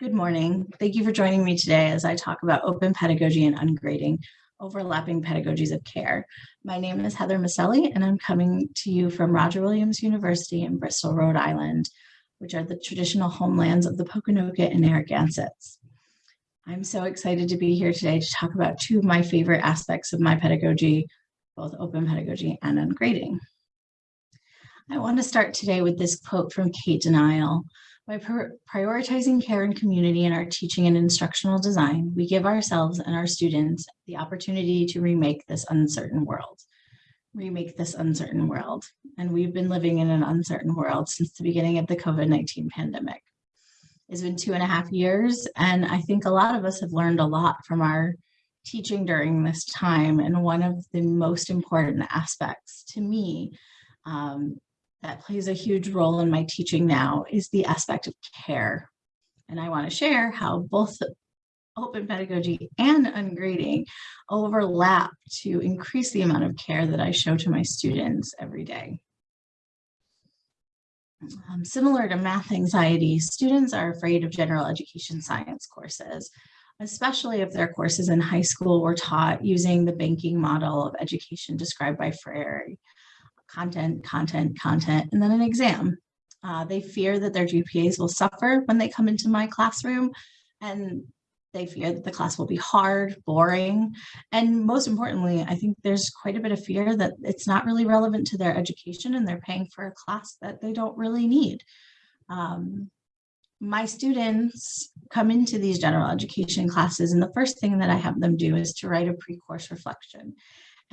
Good morning. Thank you for joining me today as I talk about open pedagogy and ungrading, overlapping pedagogies of care. My name is Heather Miceli and I'm coming to you from Roger Williams University in Bristol, Rhode Island, which are the traditional homelands of the Pokanoket and Narragansetts. I'm so excited to be here today to talk about two of my favorite aspects of my pedagogy, both open pedagogy and ungrading. I want to start today with this quote from Kate Denial, by prioritizing care and community in our teaching and instructional design, we give ourselves and our students the opportunity to remake this uncertain world. Remake this uncertain world. And we've been living in an uncertain world since the beginning of the COVID-19 pandemic. It's been two and a half years, and I think a lot of us have learned a lot from our teaching during this time. And one of the most important aspects to me um, that plays a huge role in my teaching now is the aspect of care. And I want to share how both open pedagogy and ungrading overlap to increase the amount of care that I show to my students every day. Um, similar to math anxiety, students are afraid of general education science courses, especially if their courses in high school were taught using the banking model of education described by Freire content, content, content, and then an exam. Uh, they fear that their GPAs will suffer when they come into my classroom and they fear that the class will be hard, boring, and most importantly, I think there's quite a bit of fear that it's not really relevant to their education and they're paying for a class that they don't really need. Um, my students come into these general education classes and the first thing that I have them do is to write a pre-course reflection.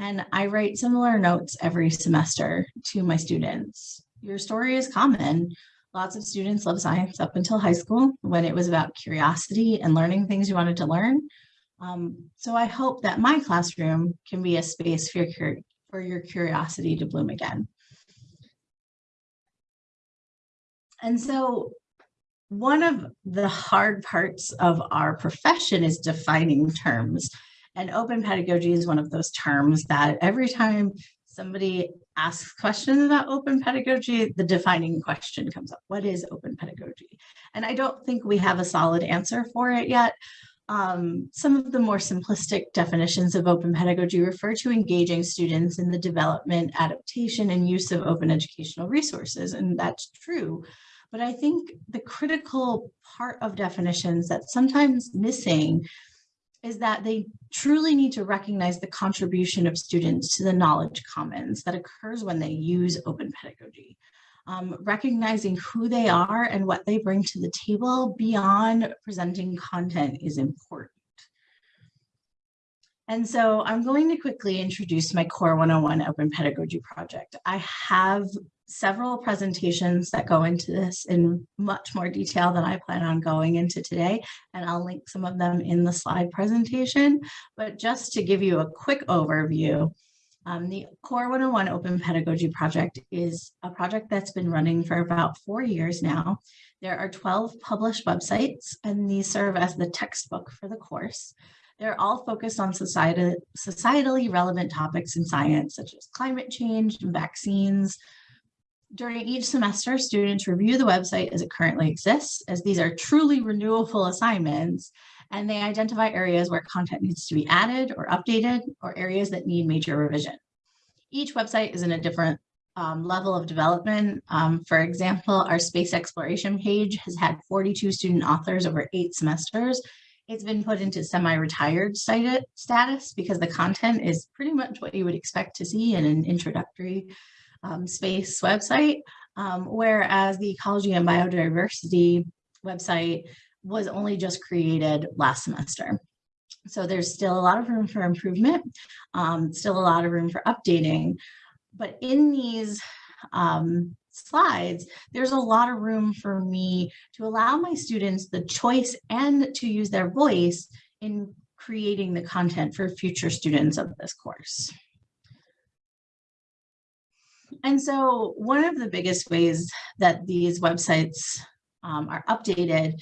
And I write similar notes every semester to my students. Your story is common. Lots of students love science up until high school when it was about curiosity and learning things you wanted to learn. Um, so I hope that my classroom can be a space for your, for your curiosity to bloom again. And so one of the hard parts of our profession is defining terms. And open pedagogy is one of those terms that every time somebody asks questions about open pedagogy, the defining question comes up. What is open pedagogy? And I don't think we have a solid answer for it yet. Um, some of the more simplistic definitions of open pedagogy refer to engaging students in the development, adaptation, and use of open educational resources, and that's true. But I think the critical part of definitions that's sometimes missing is that they truly need to recognize the contribution of students to the knowledge commons that occurs when they use open pedagogy. Um, recognizing who they are and what they bring to the table beyond presenting content is important. And so I'm going to quickly introduce my Core 101 Open Pedagogy project. I have several presentations that go into this in much more detail than I plan on going into today, and I'll link some of them in the slide presentation. But just to give you a quick overview, um, the Core 101 Open Pedagogy Project is a project that's been running for about four years now. There are 12 published websites, and these serve as the textbook for the course. They're all focused on society, societally relevant topics in science, such as climate change and vaccines, during each semester, students review the website as it currently exists, as these are truly renewable assignments, and they identify areas where content needs to be added or updated, or areas that need major revision. Each website is in a different um, level of development. Um, for example, our space exploration page has had 42 student authors over eight semesters. It's been put into semi-retired status because the content is pretty much what you would expect to see in an introductory um, space website, um, whereas the ecology and biodiversity website was only just created last semester. So there's still a lot of room for improvement, um, still a lot of room for updating, but in these um, slides, there's a lot of room for me to allow my students the choice and to use their voice in creating the content for future students of this course. And so one of the biggest ways that these websites um, are updated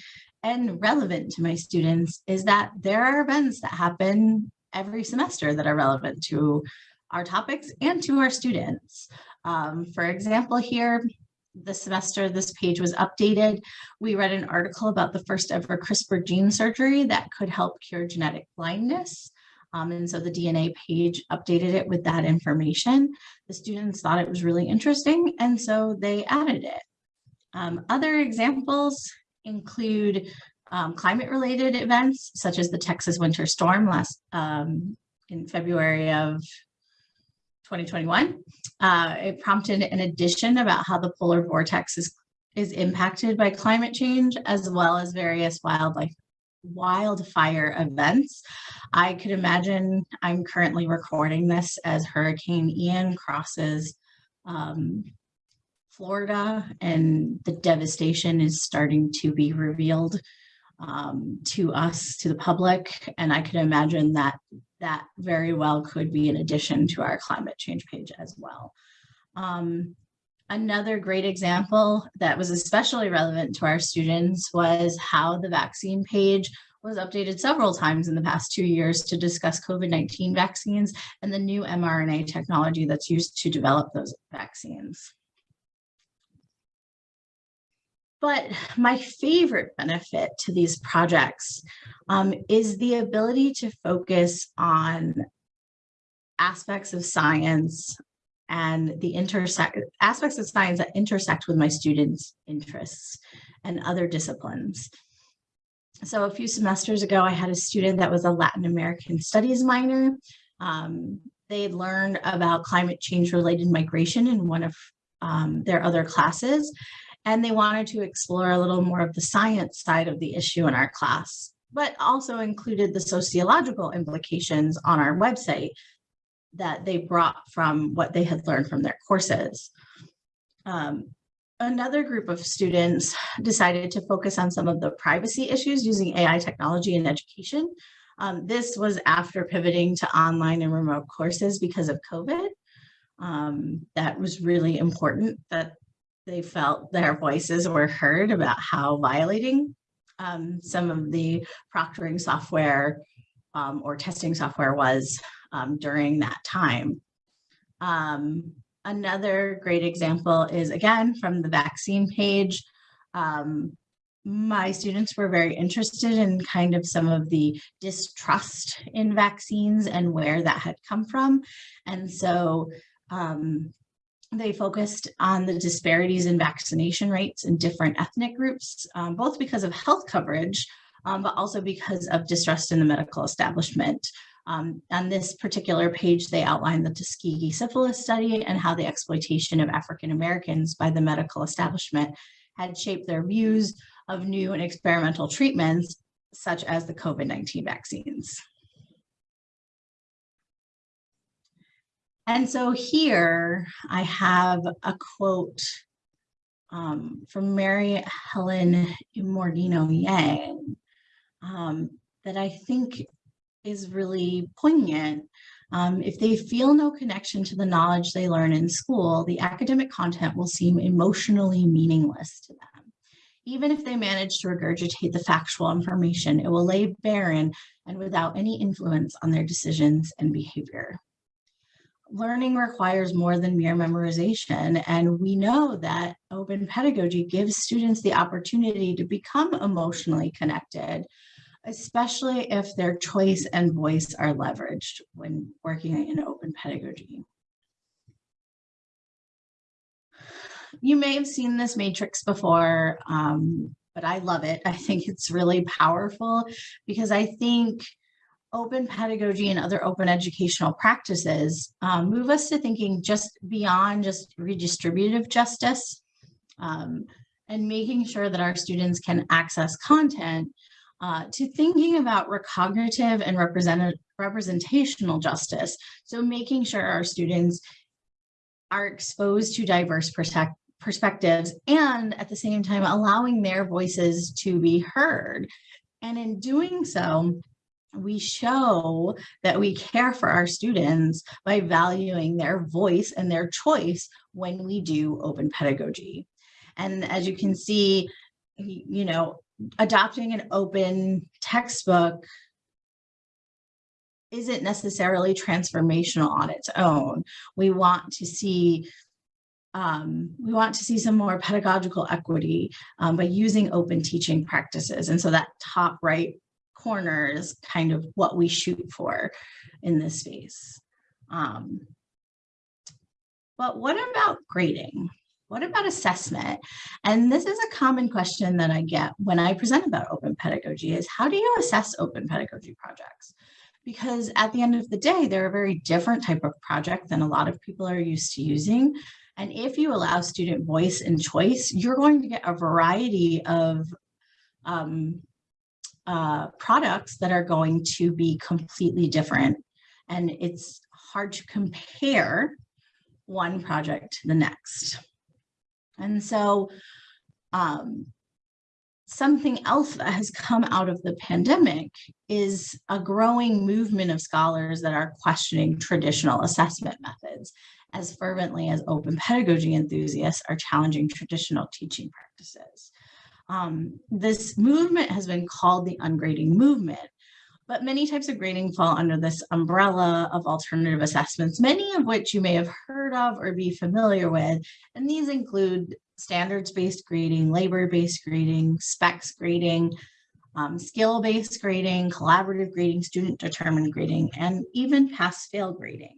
and relevant to my students is that there are events that happen every semester that are relevant to our topics and to our students. Um, for example, here, the semester this page was updated, we read an article about the first ever CRISPR gene surgery that could help cure genetic blindness. Um, and so the DNA page updated it with that information. The students thought it was really interesting, and so they added it. Um, other examples include um, climate-related events, such as the Texas winter storm last um, in February of 2021. Uh, it prompted an addition about how the polar vortex is, is impacted by climate change, as well as various wildlife wildfire events. I could imagine I'm currently recording this as Hurricane Ian crosses um, Florida and the devastation is starting to be revealed um, to us, to the public. And I could imagine that that very well could be an addition to our climate change page as well. Um, another great example that was especially relevant to our students was how the vaccine page was updated several times in the past two years to discuss COVID-19 vaccines and the new mRNA technology that's used to develop those vaccines. But my favorite benefit to these projects um, is the ability to focus on aspects of science and the intersect aspects of science that intersect with my students' interests and other disciplines. So a few semesters ago, I had a student that was a Latin American studies minor. Um, they learned about climate change related migration in one of um, their other classes and they wanted to explore a little more of the science side of the issue in our class, but also included the sociological implications on our website that they brought from what they had learned from their courses. Um, another group of students decided to focus on some of the privacy issues using AI technology in education. Um, this was after pivoting to online and remote courses because of COVID. Um, that was really important that they felt their voices were heard about how violating um, some of the proctoring software um, or testing software was um, during that time. Um, another great example is again from the vaccine page. Um, my students were very interested in kind of some of the distrust in vaccines and where that had come from. And so um, they focused on the disparities in vaccination rates in different ethnic groups, um, both because of health coverage, um, but also because of distrust in the medical establishment. Um, on this particular page, they outline the Tuskegee syphilis study and how the exploitation of African Americans by the medical establishment had shaped their views of new and experimental treatments, such as the COVID-19 vaccines. And so here I have a quote um, from Mary Helen Immordino Yang um, that I think is really poignant. Um, if they feel no connection to the knowledge they learn in school, the academic content will seem emotionally meaningless to them. Even if they manage to regurgitate the factual information, it will lay barren and without any influence on their decisions and behavior learning requires more than mere memorization. And we know that open pedagogy gives students the opportunity to become emotionally connected, especially if their choice and voice are leveraged when working in open pedagogy. You may have seen this matrix before, um, but I love it. I think it's really powerful because I think open pedagogy and other open educational practices um, move us to thinking just beyond just redistributive justice um, and making sure that our students can access content uh, to thinking about recognitive and represent representational justice. So making sure our students are exposed to diverse perspectives and at the same time allowing their voices to be heard. And in doing so, we show that we care for our students by valuing their voice and their choice when we do open pedagogy. And as you can see, you know, adopting an open textbook isn't necessarily transformational on its own. We want to see um, we want to see some more pedagogical equity um, by using open teaching practices. And so that top right corner is kind of what we shoot for in this space. Um, but what about grading? What about assessment? And this is a common question that I get when I present about open pedagogy is how do you assess open pedagogy projects? Because at the end of the day, they're a very different type of project than a lot of people are used to using. And if you allow student voice and choice, you're going to get a variety of um, uh, products that are going to be completely different. And it's hard to compare one project to the next. And so um, something else that has come out of the pandemic is a growing movement of scholars that are questioning traditional assessment methods as fervently as open pedagogy enthusiasts are challenging traditional teaching practices. Um, this movement has been called the ungrading movement, but many types of grading fall under this umbrella of alternative assessments, many of which you may have heard of or be familiar with. And these include standards-based grading, labor-based grading, specs grading, um, skill-based grading, collaborative grading, student-determined grading, and even pass-fail grading.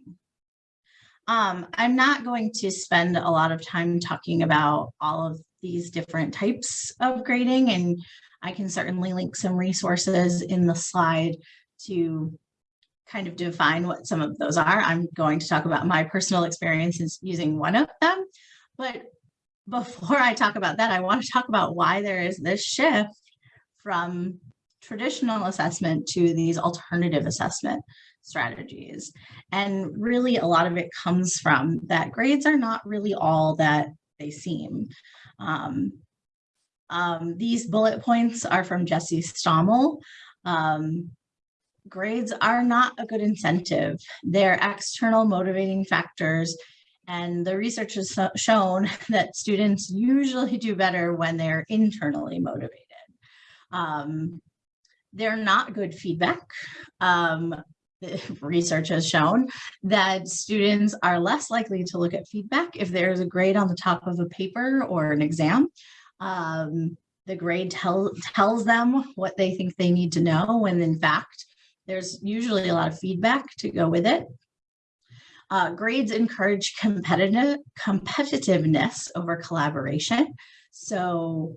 Um, I'm not going to spend a lot of time talking about all of these different types of grading, and I can certainly link some resources in the slide to kind of define what some of those are. I'm going to talk about my personal experiences using one of them, but before I talk about that, I want to talk about why there is this shift from traditional assessment to these alternative assessment strategies. And really a lot of it comes from that grades are not really all that they seem. Um, um, these bullet points are from Jesse Stommel. Um, grades are not a good incentive. They're external motivating factors and the research has shown that students usually do better when they're internally motivated. Um, they're not good feedback. Um, research has shown that students are less likely to look at feedback if there's a grade on the top of a paper or an exam. Um, the grade tell, tells them what they think they need to know when in fact there's usually a lot of feedback to go with it. Uh, grades encourage competitive competitiveness over collaboration. So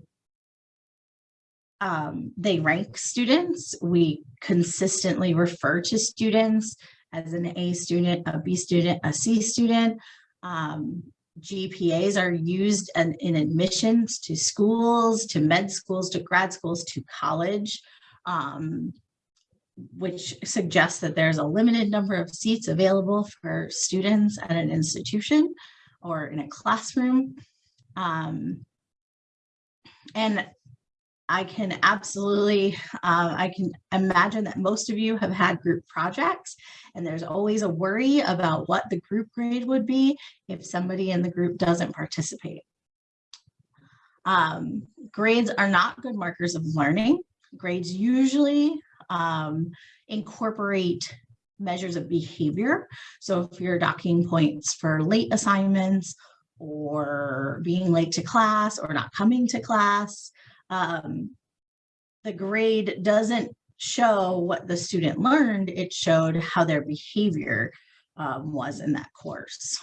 um, they rank students. We consistently refer to students as an A student, a B student, a C student. Um, GPAs are used in, in, admissions to schools, to med schools, to grad schools, to college, um, which suggests that there's a limited number of seats available for students at an institution or in a classroom. Um, and I can absolutely, uh, I can imagine that most of you have had group projects and there's always a worry about what the group grade would be if somebody in the group doesn't participate. Um, grades are not good markers of learning. Grades usually um, incorporate measures of behavior. So if you're docking points for late assignments or being late to class or not coming to class, um, the grade doesn't show what the student learned, it showed how their behavior um, was in that course.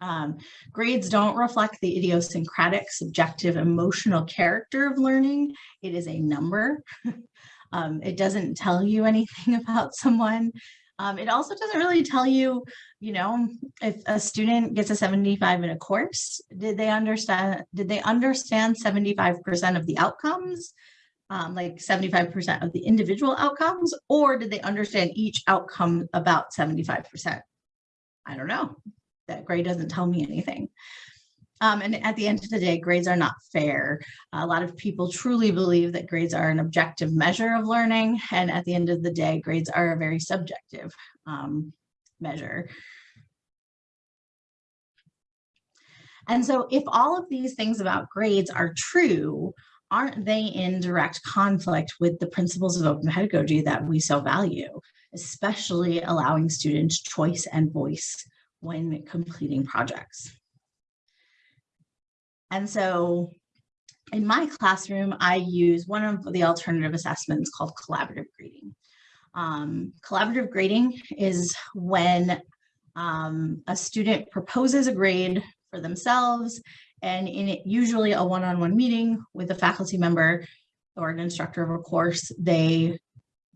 Um, grades don't reflect the idiosyncratic, subjective, emotional character of learning. It is a number. um, it doesn't tell you anything about someone. Um, it also doesn't really tell you, you know, if a student gets a 75 in a course, did they understand, did they understand 75% of the outcomes, um, like 75% of the individual outcomes, or did they understand each outcome about 75%? I don't know. That grade doesn't tell me anything. Um, and at the end of the day, grades are not fair. A lot of people truly believe that grades are an objective measure of learning. And at the end of the day, grades are a very subjective um, measure. And so if all of these things about grades are true, aren't they in direct conflict with the principles of open pedagogy that we so value, especially allowing students choice and voice when completing projects? And so in my classroom, I use one of the alternative assessments called collaborative grading. Um, collaborative grading is when um, a student proposes a grade for themselves and in it, usually a one-on-one meeting with a faculty member or an instructor of a course, they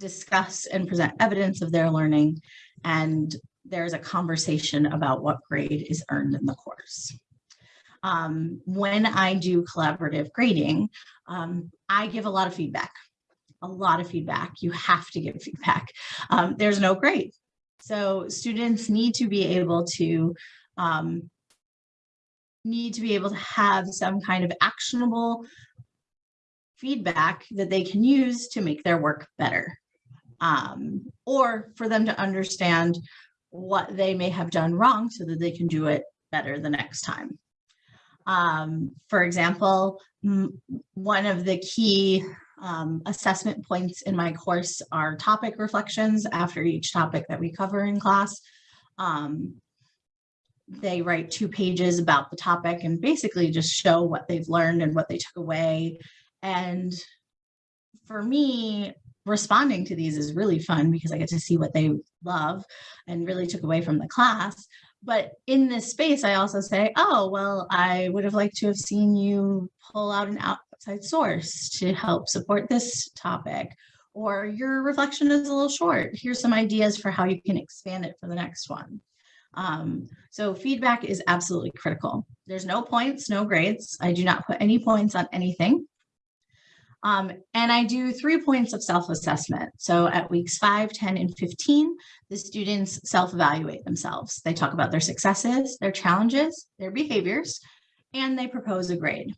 discuss and present evidence of their learning and there's a conversation about what grade is earned in the course. Um, when I do collaborative grading, um, I give a lot of feedback, a lot of feedback. You have to give feedback. Um, there's no grade. So students need to be able to um, need to be able to have some kind of actionable feedback that they can use to make their work better um, or for them to understand what they may have done wrong so that they can do it better the next time. Um, for example, one of the key um, assessment points in my course are topic reflections after each topic that we cover in class. Um, they write two pages about the topic and basically just show what they've learned and what they took away. And for me, responding to these is really fun because I get to see what they love and really took away from the class. But in this space, I also say, oh, well, I would have liked to have seen you pull out an outside source to help support this topic. Or your reflection is a little short. Here's some ideas for how you can expand it for the next one. Um, so feedback is absolutely critical. There's no points, no grades. I do not put any points on anything. Um, and I do three points of self-assessment. So at weeks 5, 10, and 15, the students self-evaluate themselves. They talk about their successes, their challenges, their behaviors, and they propose a grade.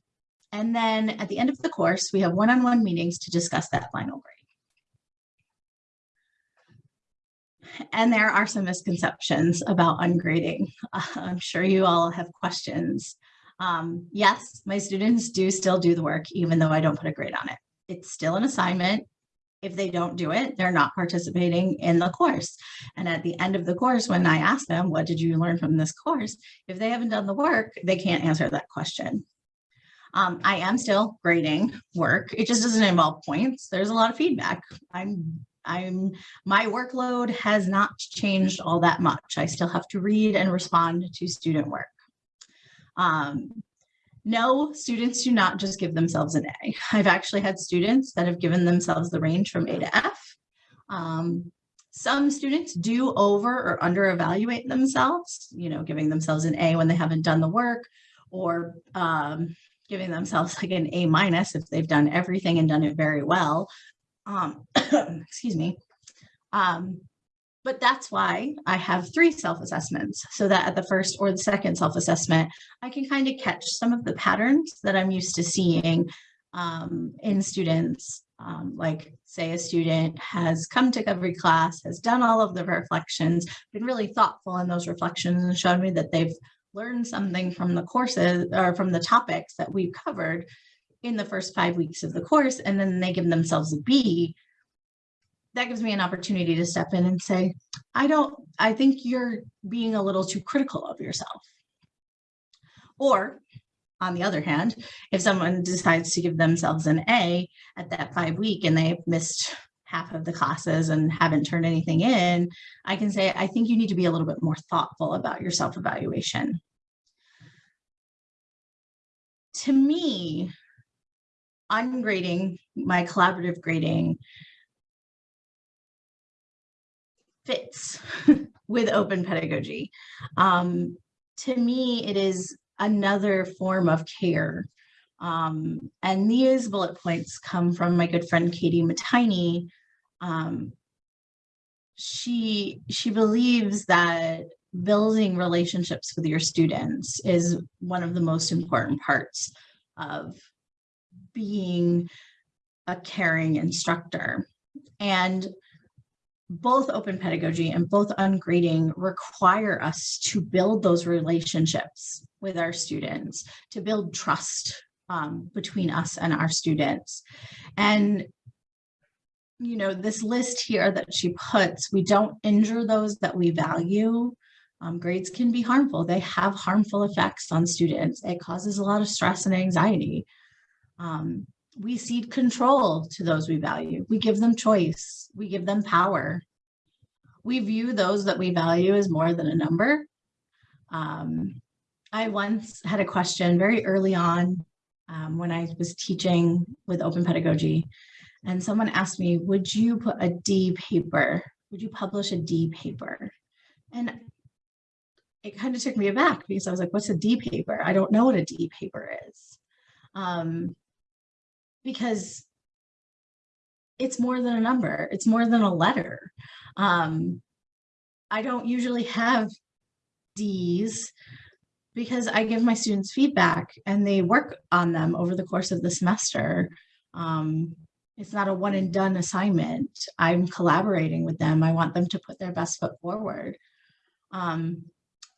And then at the end of the course, we have one-on-one -on -one meetings to discuss that final grade. And there are some misconceptions about ungrading. I'm sure you all have questions. Um, yes, my students do still do the work, even though I don't put a grade on it. It's still an assignment. If they don't do it, they're not participating in the course. And at the end of the course, when I ask them, what did you learn from this course? If they haven't done the work, they can't answer that question. Um, I am still grading work. It just doesn't involve points. There's a lot of feedback. I'm I'm my workload has not changed all that much. I still have to read and respond to student work. Um, no, students do not just give themselves an A. I've actually had students that have given themselves the range from A to F. Um, some students do over or under evaluate themselves, you know, giving themselves an A when they haven't done the work or um, giving themselves like an A minus if they've done everything and done it very well. Um, excuse me. Um, but that's why I have three self-assessments so that at the first or the second self-assessment, I can kind of catch some of the patterns that I'm used to seeing um, in students. Um, like say a student has come to every class, has done all of the reflections, been really thoughtful in those reflections and showed me that they've learned something from the courses or from the topics that we've covered in the first five weeks of the course, and then they give themselves a B, that gives me an opportunity to step in and say, I don't, I think you're being a little too critical of yourself. Or on the other hand, if someone decides to give themselves an A at that five week and they've missed half of the classes and haven't turned anything in, I can say, I think you need to be a little bit more thoughtful about your self-evaluation. To me, ungrading, my collaborative grading fits with open pedagogy. Um, to me, it is another form of care. Um, and these bullet points come from my good friend Katie Matini. Um, she, she believes that building relationships with your students is one of the most important parts of being a caring instructor. And both open pedagogy and both ungrading require us to build those relationships with our students, to build trust um, between us and our students. And, you know, this list here that she puts, we don't injure those that we value. Um, grades can be harmful. They have harmful effects on students. It causes a lot of stress and anxiety. Um, we cede control to those we value. We give them choice. We give them power. We view those that we value as more than a number. Um, I once had a question very early on um, when I was teaching with open pedagogy, and someone asked me, would you put a D paper? Would you publish a D paper? And it kind of took me aback because I was like, what's a D paper? I don't know what a D paper is. Um, because it's more than a number, it's more than a letter. Um, I don't usually have Ds because I give my students feedback and they work on them over the course of the semester. Um, it's not a one and done assignment. I'm collaborating with them. I want them to put their best foot forward. Um,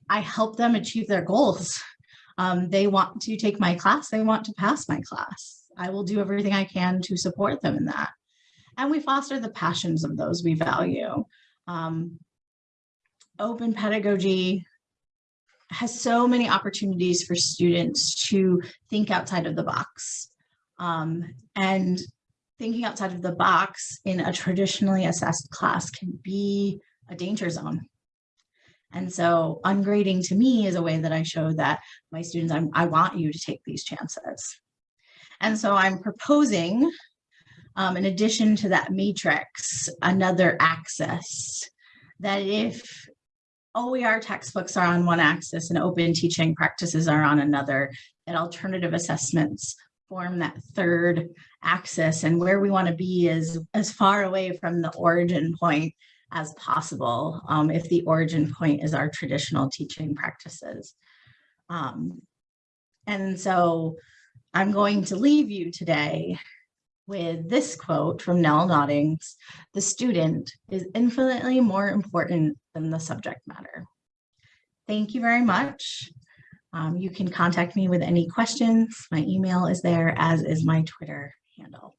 I help them achieve their goals. Um, they want to take my class. They want to pass my class. I will do everything I can to support them in that. And we foster the passions of those we value. Um, open pedagogy has so many opportunities for students to think outside of the box. Um, and thinking outside of the box in a traditionally assessed class can be a danger zone. And so ungrading to me is a way that I show that my students, I'm, I want you to take these chances. And so I'm proposing, um, in addition to that matrix, another axis that if OER textbooks are on one axis and open teaching practices are on another, that alternative assessments form that third axis and where we want to be is as far away from the origin point as possible um, if the origin point is our traditional teaching practices. Um, and so I'm going to leave you today with this quote from Nell Noddings, the student is infinitely more important than the subject matter. Thank you very much. Um, you can contact me with any questions. My email is there, as is my Twitter handle.